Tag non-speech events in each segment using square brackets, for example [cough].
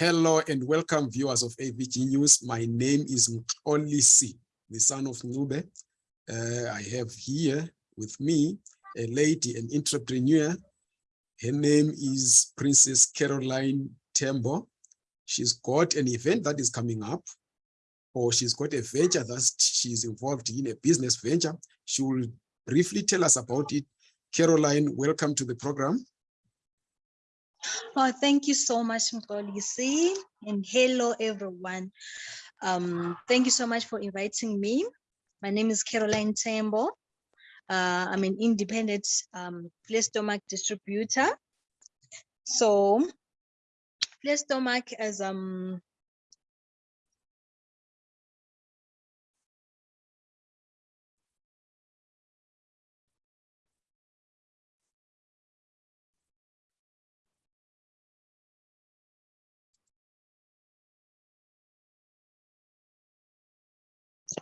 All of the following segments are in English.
Hello and welcome viewers of AVG News. My name is Mxolisi, the son of Ncube. Uh, I have here with me a lady, an entrepreneur. Her name is Princess Caroline Tembo. She's got an event that is coming up, or she's got a venture that she's involved in, a business venture. She will briefly tell us about it. Caroline, welcome to the program. Oh, thank you so much, Mxolisi, and hello, everyone. Um, thank you so much for inviting me. My name is Caroline Tembo. Uh, I'm an independent um, stomach distributor. So, stomach as um,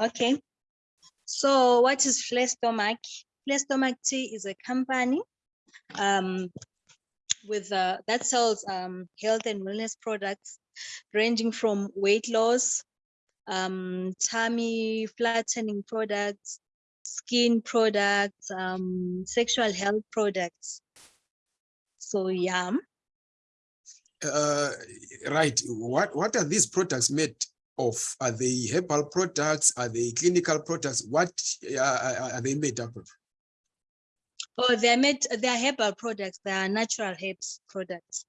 Okay. So what is Flat Stomach? Flestomach Tea is a company um, with uh, that sells um, health and wellness products ranging from weight loss, um, tummy flattening products, skin products, um, sexual health products. So yeah. Uh, right. What what are these products made of? Are they herbal products? Are they clinical products? What uh, are they made up of? Oh, they're made, they're herbal products. They are natural herbs products.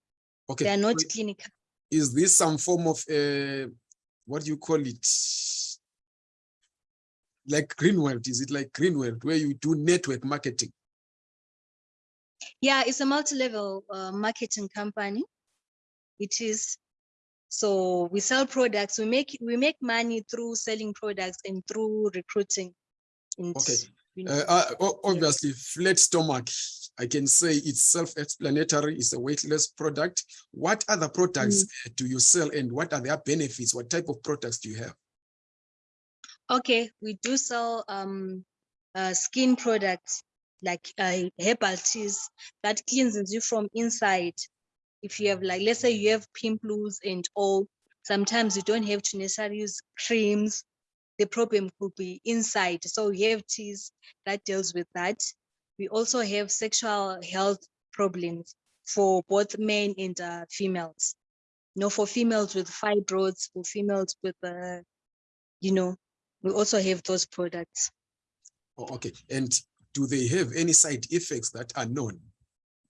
Okay. They are not clinical. Is this some form of, uh, what do you call it? Like Green World, is it like Green World where you do network marketing? Yeah, it's a multi-level uh, marketing company. It is so we sell products, we make we make money through selling products and through recruiting. And, okay. Uh, uh, obviously, flat stomach, I can say it's self-explanatory, it's a weightless product. What other products mm. do you sell and what are their benefits? What type of products do you have? Okay, we do sell um, uh, skin products like uh, herbal teas that cleanses you from inside if you have like, let's say you have pimples and all, sometimes you don't have to necessarily use creams. The problem could be inside. So we have teas that deals with that. We also have sexual health problems for both men and uh, females. You know, for females with fibroids, for females with, uh, you know, we also have those products. Oh, okay. And do they have any side effects that are known?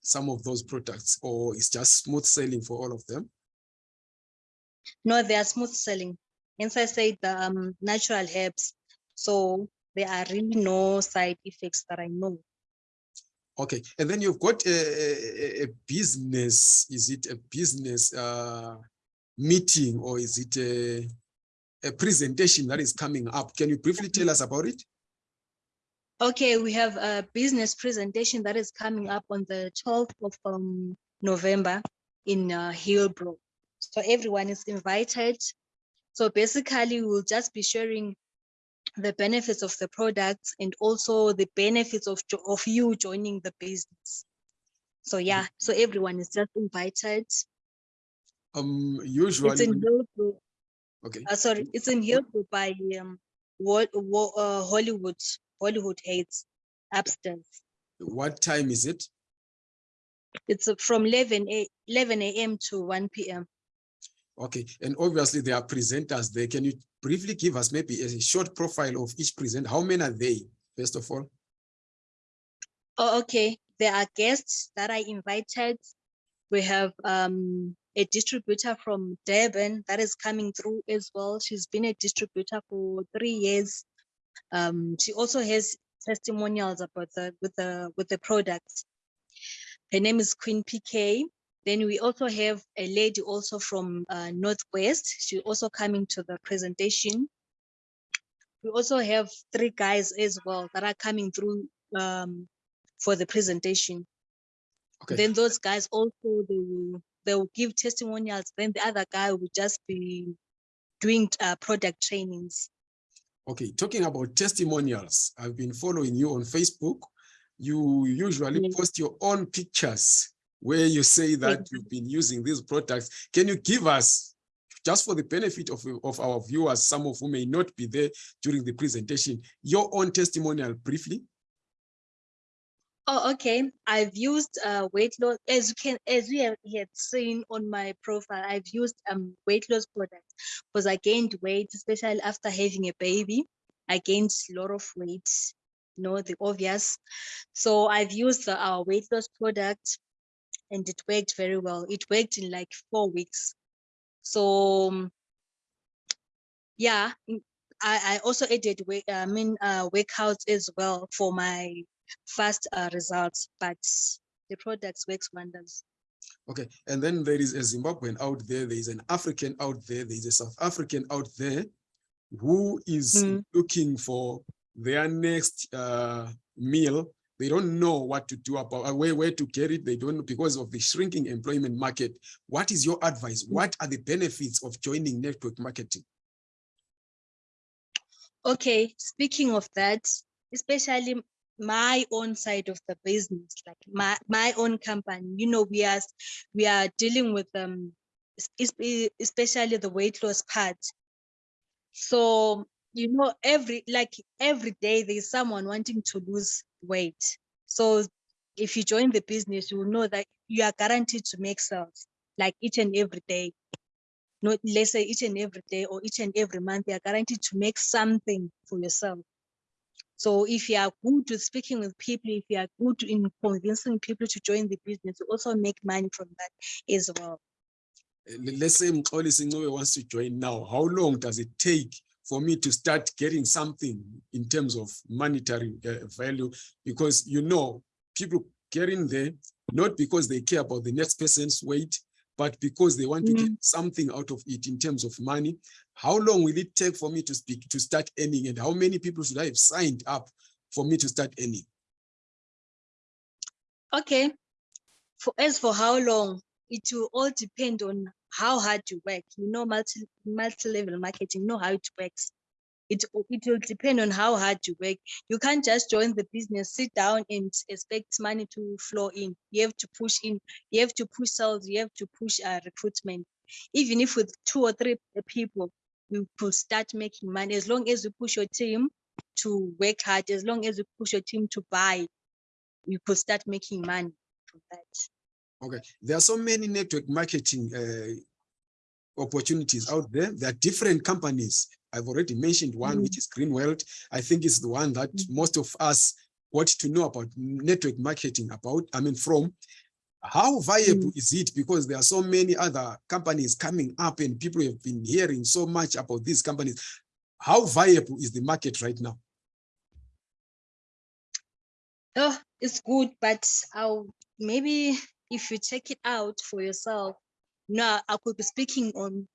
Some of those products or it's just smooth sailing for all of them? No, they are smooth selling. Hence I said, the um, natural herbs. So there are really no side effects that I know. Okay, and then you've got a, a, a business, is it a business uh, meeting or is it a, a presentation that is coming up? Can you briefly tell us about it? Okay, we have a business presentation that is coming up on the 12th of um, November in uh, Hillbrow. So everyone is invited. So basically, we'll just be sharing the benefits of the products and also the benefits of, of you joining the business. So yeah, so everyone is just invited. Um, usually. It's in Hillbrow. Okay. Uh, sorry, it's in Hillbrow by um, uh, Hollywood. Hollywoodbets upstairs. What time is it? It's from 11 a 11 a.m. to 1 p.m. Okay, and obviously there are presenters there. Can you briefly give us maybe a short profile of each presenter? How many are they, first of all? Oh, okay. There are guests that I invited. We have um, a distributor from Durban that is coming through as well. She's been a distributor for three years. Um, she also has testimonials about the with the with the products. Her name is Queen PK. Then we also have a lady also from uh, Northwest. She also coming to the presentation. We also have three guys as well that are coming through um, for the presentation. Okay. Then those guys also they will they will give testimonials. Then the other guy will just be doing uh, product trainings. Okay, talking about testimonials, I've been following you on Facebook. You usually post your own pictures where you say that you've been using these products. Can you give us, just for the benefit of, of our viewers, some of who may not be there during the presentation, your own testimonial briefly? Oh, okay. I've used uh, weight loss as you can as you have had seen on my profile. I've used um weight loss products because I gained weight, especially after having a baby. I gained a lot of weight, you know, the obvious. So I've used the, our weight loss product and it worked very well. It worked in like four weeks. So um, yeah, I, I also added weight, I mean, uh, workouts as well for my fast uh, results, but the products works wonders. Okay, and then there is a Zimbabwean out there, there is an African out there, there is a South African out there who is Mm. looking for their next uh, meal. They don't know what to do about uh, where, where to get it. They don't know because of the shrinking employment market. What is your advice? What are the benefits of joining network marketing? Okay, speaking of that, especially my own side of the business, like my, my own company, you know, we are we are dealing with um es- es- especially the weight loss part. So you know, every like every day there's someone wanting to lose weight. So if you join the business, you will know that you are guaranteed to make sales like each and every day not let's say each and every day or each and every month, you are guaranteed to make something for yourself. So if you are good with speaking with people, if you are good in convincing people to join the business, you also make money from that as well. Uh, Let's say Mxolisi Ncube wants to join now. How long does it take for me to start getting something in terms of monetary uh, value? Because you know, people get in there not because they care about the next person's weight, but because they want to mm. get something out of it in terms of money. How long will it take for me to speak to start earning, and how many people should I have signed up for me to start earning? Okay. For as for how long, it will all depend on how hard you work. You know, multi multi-level marketing, know how it works. It, it will depend on how hard you work. You can't just join the business, sit down and expect money to flow in. You have to push in, you have to push sales, you have to push uh, recruitment. Even if with two or three people, you could start making money as long as you push your team to work hard, as long as you push your team to buy, you could start making money from that. Okay, there are so many network marketing uh, opportunities out there. There are different companies. I've already mentioned one, Mm. which is Green World. I think it's the one that Mm. most of us want to know about network marketing about, I mean, from. How viable is it? Because there are so many other companies coming up and people have been hearing so much about these companies. How viable is the market right now? Oh, it's good, but I'll maybe if you check it out for yourself. No, I could be speaking on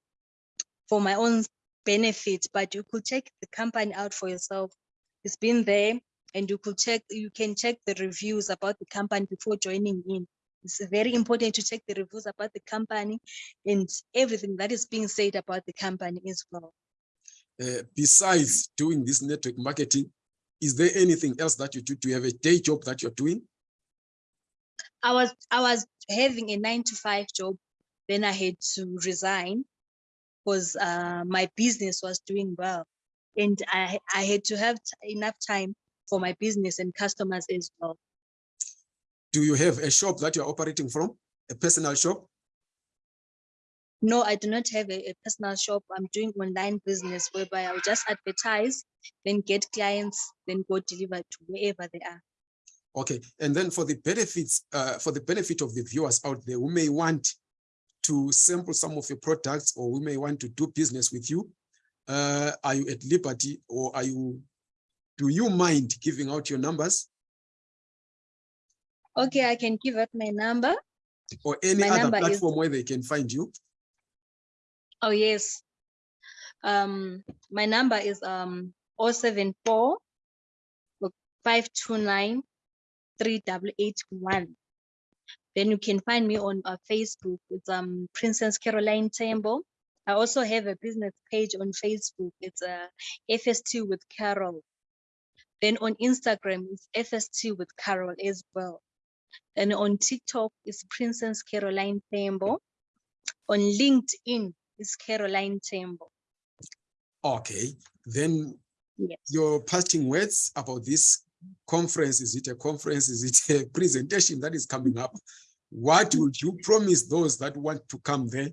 for my own benefit, but you could check the company out for yourself. It's been there, and you could check. You can check the reviews about the company before joining in. It's very important to check the reviews about the company and everything that is being said about the company as well. Uh, besides doing this network marketing, is there anything else that you do? Do you have a day job that you're doing? I was I was having a nine to five job, then I had to resign because uh, my business was doing well, and I I had to have enough time for my business and customers as well. Do you have a shop that you're operating from? A personal shop? No, I do not have a, a personal shop. I'm doing online business whereby I'll just advertise, then get clients, then go deliver to wherever they are. Okay, and then for the benefits, uh, for the benefit of the viewers out there who may want to sample some of your products or we may want to do business with you, uh, are you at liberty or are you, do you mind giving out your numbers Okay, I can give up my number. or any My other number is- platform where they can find you? Oh yes. Um, my number is um 074 529 3881. Then you can find me on uh, Facebook. It's um Princess Caroline Tembo. I also have a business page on Facebook. It's uh, FST with Carol. Then on Instagram, it's FST with Carol as well. And on TikTok it's Princess Caroline Tembo. On LinkedIn it's Caroline Tembo. Okay, then Yes. your parting words about this conference, is it a conference, is it a [laughs] presentation that is coming up? What would you promise those that want to come there?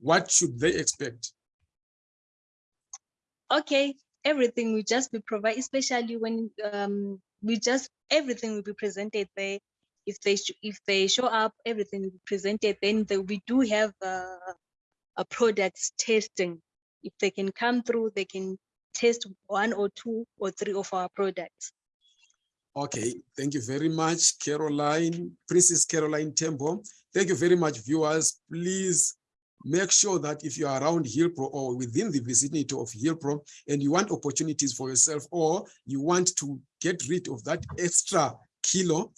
What should they expect? Okay, everything will just be provided, especially when um we just everything will be presented there. If they if they show up, everything will be presented. Then the, we do have a products testing. If they can come through, they can test one or two or three of our products. Okay, thank you very much, Caroline, Princess Caroline Tembo. Thank you very much, viewers. Please make sure that if you are around Hillbrow or within the vicinity of Hillbrow and you want opportunities for yourself or you want to get rid of that extra kilo,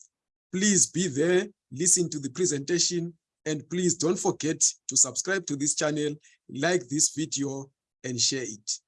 please be there, listen to the presentation, and please don't forget to subscribe to this channel, like this video, and share it.